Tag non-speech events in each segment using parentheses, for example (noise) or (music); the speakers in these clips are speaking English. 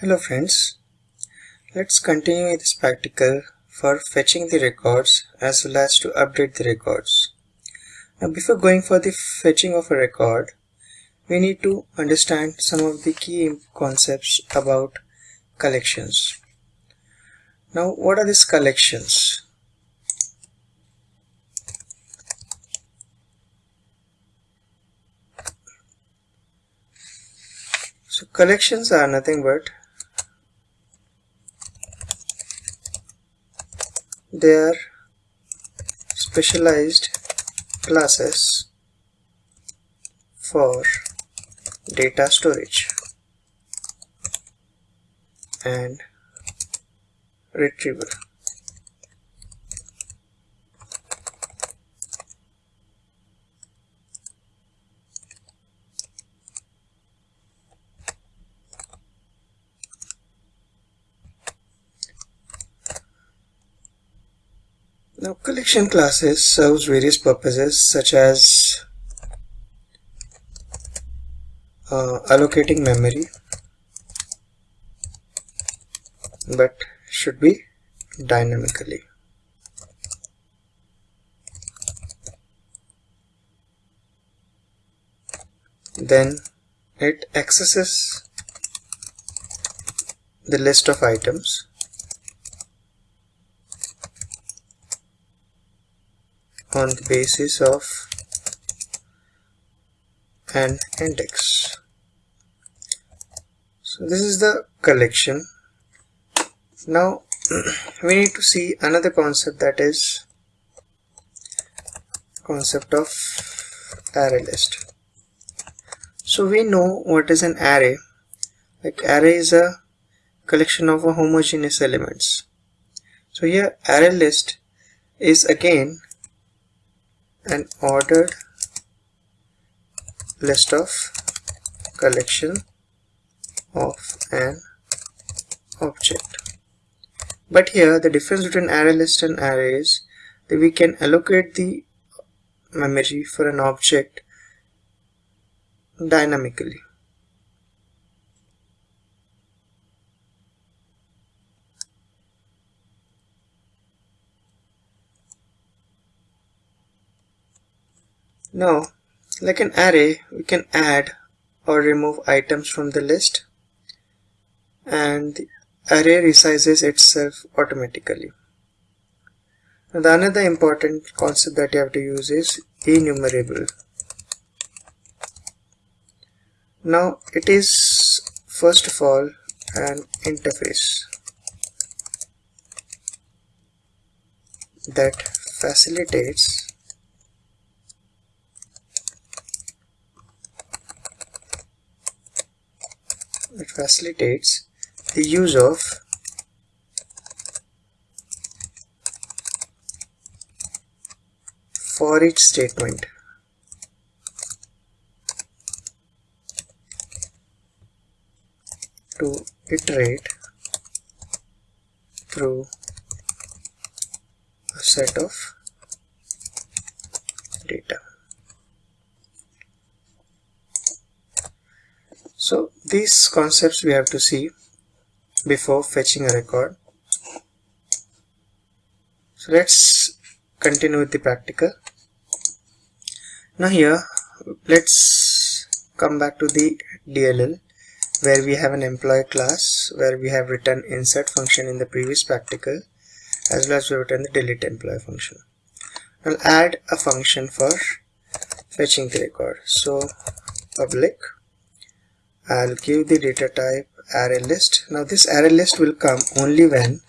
Hello friends, let's continue with this practical for fetching the records as well as to update the records. Now before going for the fetching of a record, we need to understand some of the key concepts about collections. Now what are these collections? So collections are nothing but they are specialized classes for data storage and retrieval Now collection classes serves various purposes such as uh, allocating memory but should be dynamically. Then it accesses the list of items on the basis of an index. So this is the collection. Now (clears throat) we need to see another concept that is concept of array list. So we know what is an array. Like array is a collection of homogeneous elements. So here array list is again an ordered list of collection of an object. But here the difference between array list and array is that we can allocate the memory for an object dynamically Now, like an array, we can add or remove items from the list and the array resizes itself automatically. The another important concept that you have to use is enumerable. Now, it is first of all an interface that facilitates it facilitates the use of for each statement. To iterate through a set of data So these concepts we have to see before fetching a record. So let's continue with the practical. Now here let's come back to the DLL where we have an employee class where we have written insert function in the previous practical as well as we have written the delete employee function. I'll add a function for fetching the record. So public I'll give the data type array list. Now this array list will come only when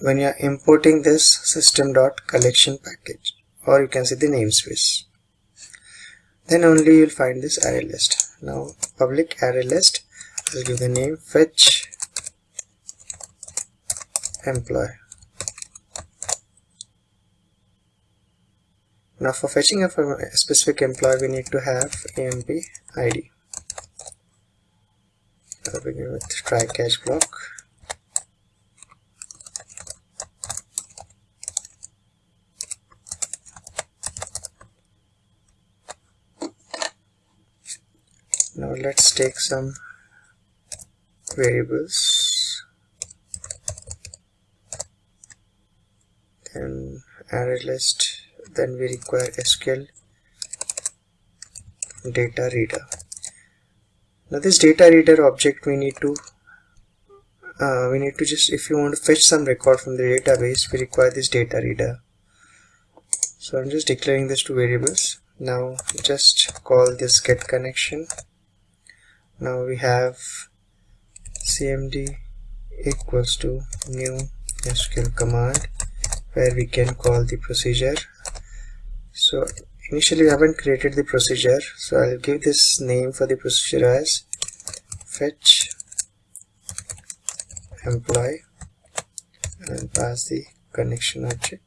when you are importing this system.collection package or you can see the namespace. Then only you'll find this array list. Now public array list, I'll give the name fetch employee. Now for fetching a specific employee we need to have emp id. I'll begin with try catch block. Now let's take some variables. Then array list. Then we require SQL data reader now this data reader object we need to uh, we need to just if you want to fetch some record from the database we require this data reader. So I'm just declaring this to variables. Now just call this get connection. Now we have cmd equals to new SQL command where we can call the procedure. So initially we haven't created the procedure so I'll give this name for the procedure as fetch employee and pass the connection object.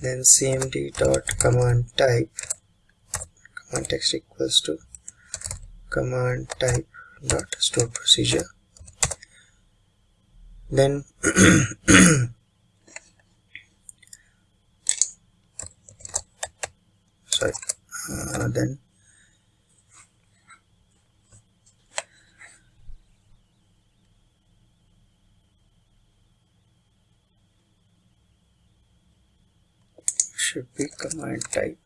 Then cmd dot command type command text equals to command type dot store procedure. Then (clears throat) (coughs) sorry uh, then should be command type.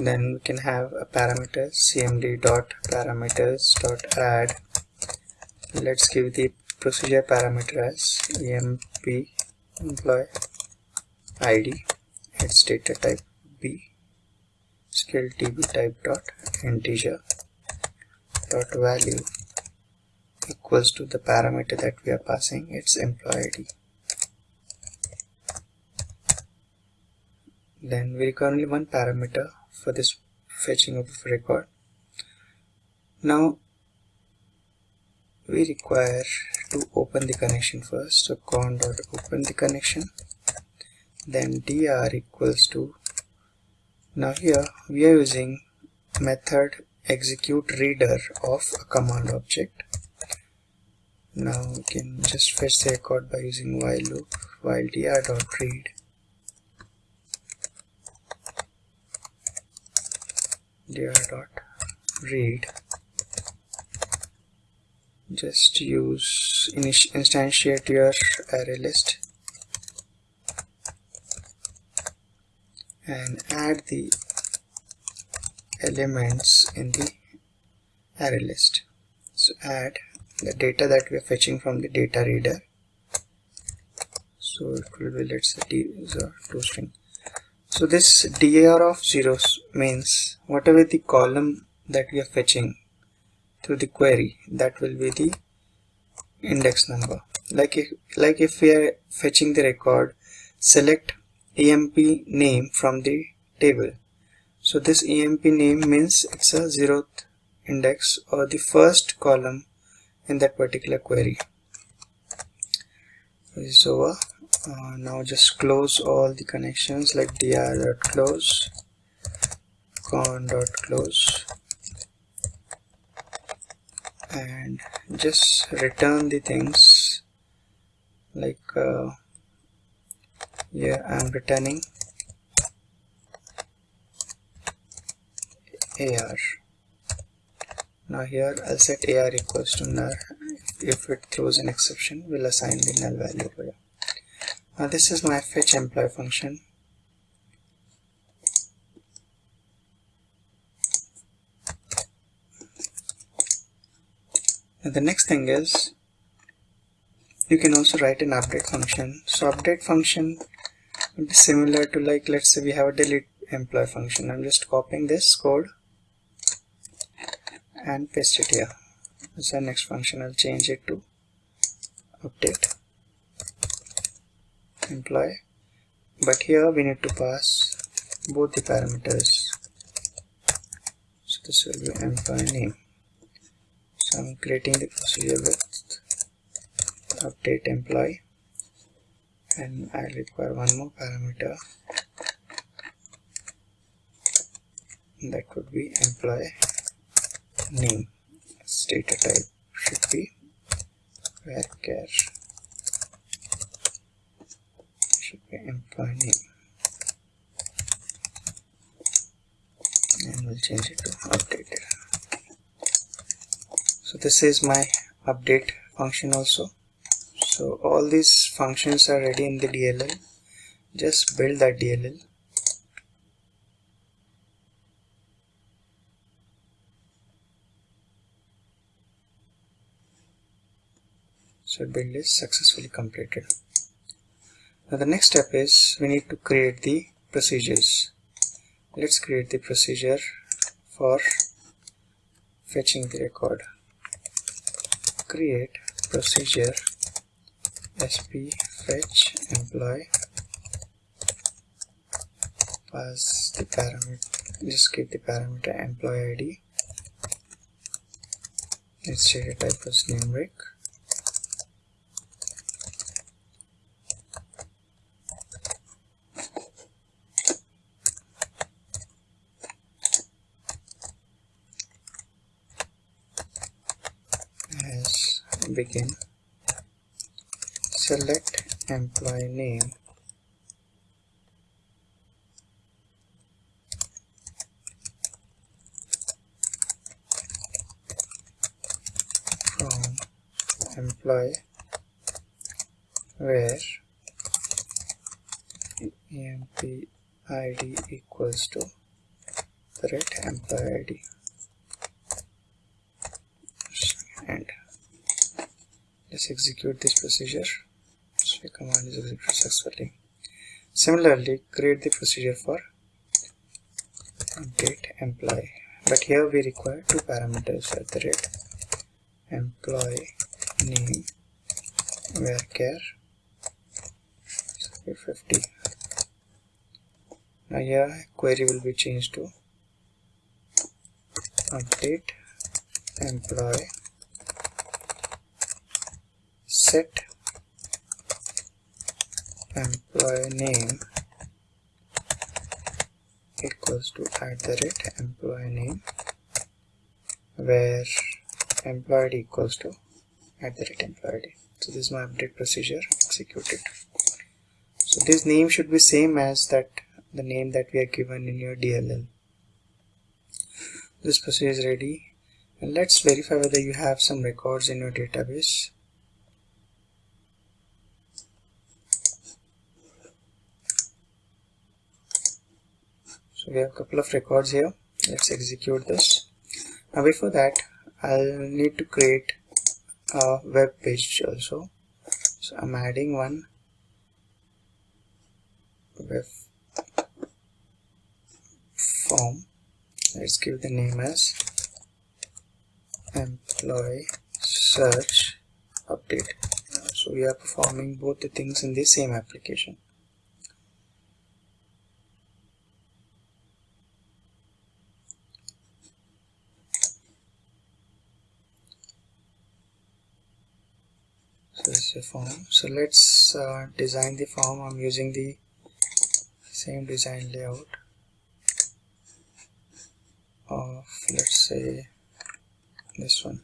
Then we can have a parameter cmd dot parameters dot add. Let's give the procedure parameter as emp employee id its data type b SQL db type dot integer dot value equals to the parameter that we are passing its employee ID. Then we require only one parameter for this fetching of record. Now we require to open the connection first. So con dot open the connection. Then dr equals to now here we are using method execute reader of a command object now we can just fetch the record by using while loop while dr dot read dr dot read just use instantiate your array list. And add the elements in the array list. So add the data that we are fetching from the data reader. So it will be let's say user to string. So this dir of zeros means whatever the column that we are fetching through the query. That will be the index number. Like if like if we are fetching the record select emp name from the table. So this emp name means it's a zeroth index or the first column in that particular query. This is over. Uh, now just close all the connections like dr.close con.close and just return the things. Like uh, yeah I'm returning AR now here I'll set AR equals to null. If it throws an exception we'll assign the null value here. Now this is my fetch employee function and the next thing is you can also write an update function. So update function would be similar to like let's say we have a delete employee function. I'm just copying this code and paste it here. As the next function I'll change it to update employee. But here we need to pass both the parameters. So this will be employee name. so I'm creating the procedure with update employee. And I require one more parameter. That would be employee name. Data type should be varchar should be employee name. And we'll change it to updated this is my update function also. So all these functions are ready in the DLL just build that DLL so build is successfully completed. Now the next step is we need to create the procedures. Let's create the procedure for fetching the record create procedure sp fetch employee pass the parameter just give the parameter employee id let's set a type as numeric begin. Select employee name. From employee where emp id equals to the red employee id let's execute this procedure. So command is executed successfully. Similarly create the procedure for update employee. But here we require two parameters at the rate. Employee name varchar 50 now here query will be changed to update employee set employee name equals to at the rate employee name where employee equals to at the rate employee so this is my update procedure executed. So this name should be same as that the name that we are given in your DLL this procedure is ready and let's verify whether you have some records in your database we have a couple of records here. Let's execute this. Now before that I'll need to create a web page also. So I'm adding one web form. Let's give the name as employee search update. So we are performing both the things in the same application a form. So let's uh, design the form. I'm using the same design layout of let's say this one.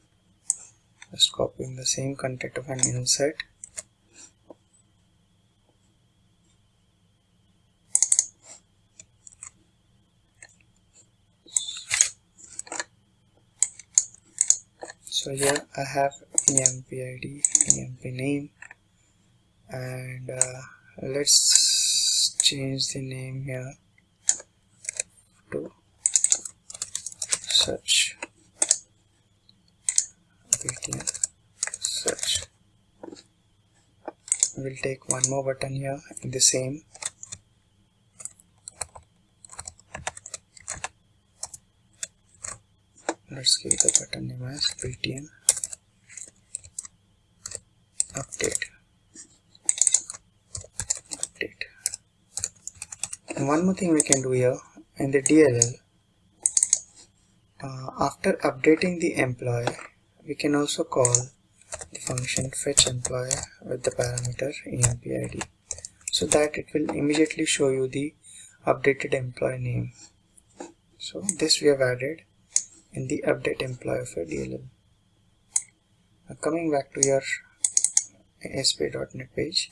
Just copying the same content of an insert. So here I have emp id emp name. And uh, let's change the name here to search. Btn search. We'll take one more button here in the same. Let's give the button name as btn update. Update. And one more thing we can do here in the DLL uh, after updating the employee we can also call the function fetch employee with the parameter empid so that it will immediately show you the updated employee name. So this we have added in the update employee of your DLL. Now coming back to your ASP.NET page,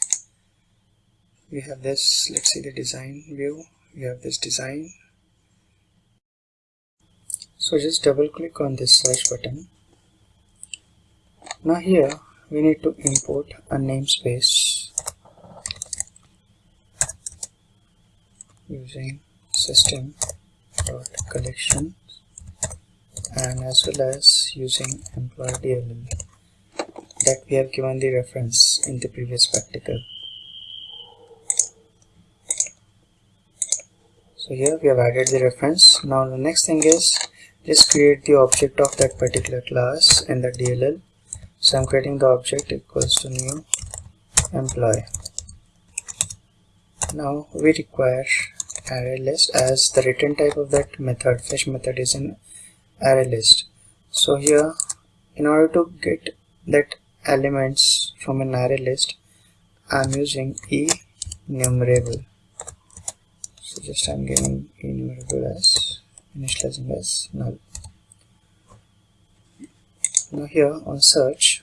we have this, let's see the design view, we have this design, so just double click on this search button. Now here we need to import a namespace using system dot collection and as well as using employee DLL that we have given the reference in the previous practical. So here we have added the reference. Now the next thing is just create the object of that particular class in the DLL so I'm creating the object equals to new employee. Now we require array list as the return type of that method fetch method is an array list. So here in order to get that elements from an array list I'm using e enumerable so just I'm giving enumerable as initializing as null. Now here on search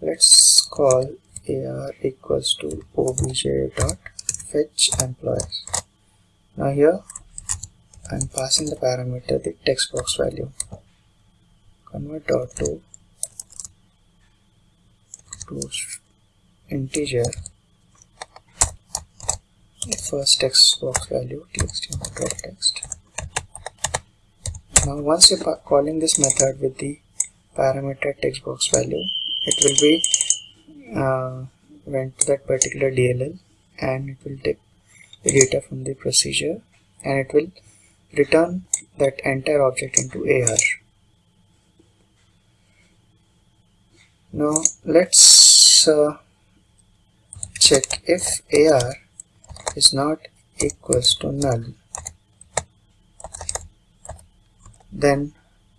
let's call ar equals to obj dot fetch employees. Now here I'm passing the parameter the text box value. Convert dot to to integer. First text box value text dot text. Now once you're calling this method with the parameter text box value it will be uh, went to that particular DLL and it will take the data from the procedure and it will return that entire object into AR now let's uh, check if AR is not equals to null. Then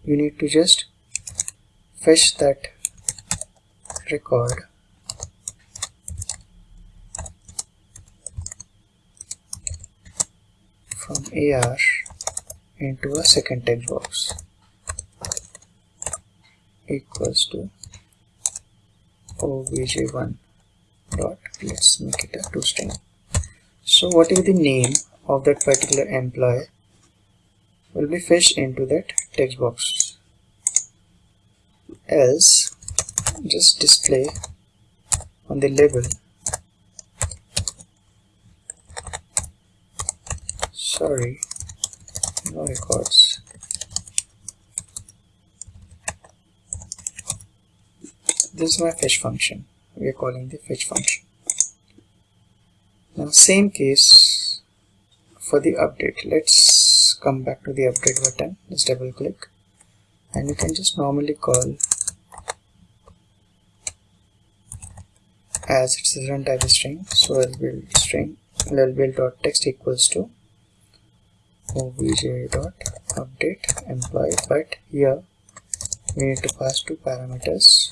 you need to just fetch that record. From AR into a second text box. Equals to obj1 dot let's make it a two string so what is the name of that particular employee? Will be fetched into that text box. Else just display on the label. Sorry no records this is my fetch function. We are calling the fetch function. Now same case for the update. Let's come back to the update button. Let's double click. And you can just normally call as it's a run type string. So I'll build string. I'll build dot text equals to obj dot update employee. But here we need to pass two parameters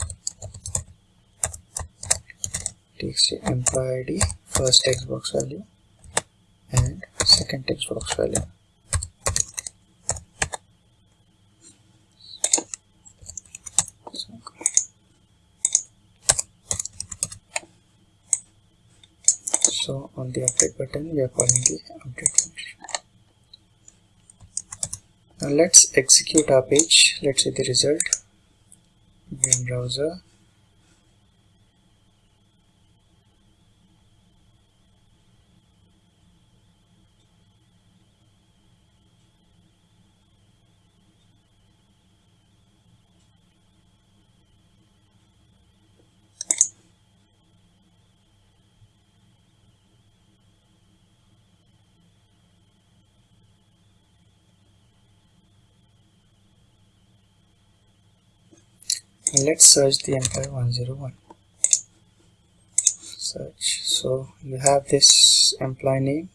text employee id first text box value and second text box value. So on the update button we are calling the update function. Now let's execute our page. Let's see the result. In browser let's search the employee 101 search. So you have this employee name.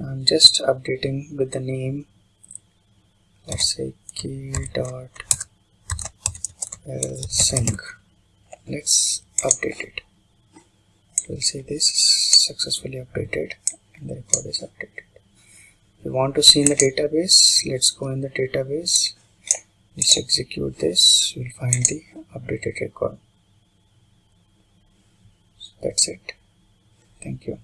I'm just updating with the name. Let's say key dot sync let's update it. We'll see this successfully updated and the record is updated. You want to see in the database? Let's go in the database let's execute this. You'll find the updated record. So that's it. Thank you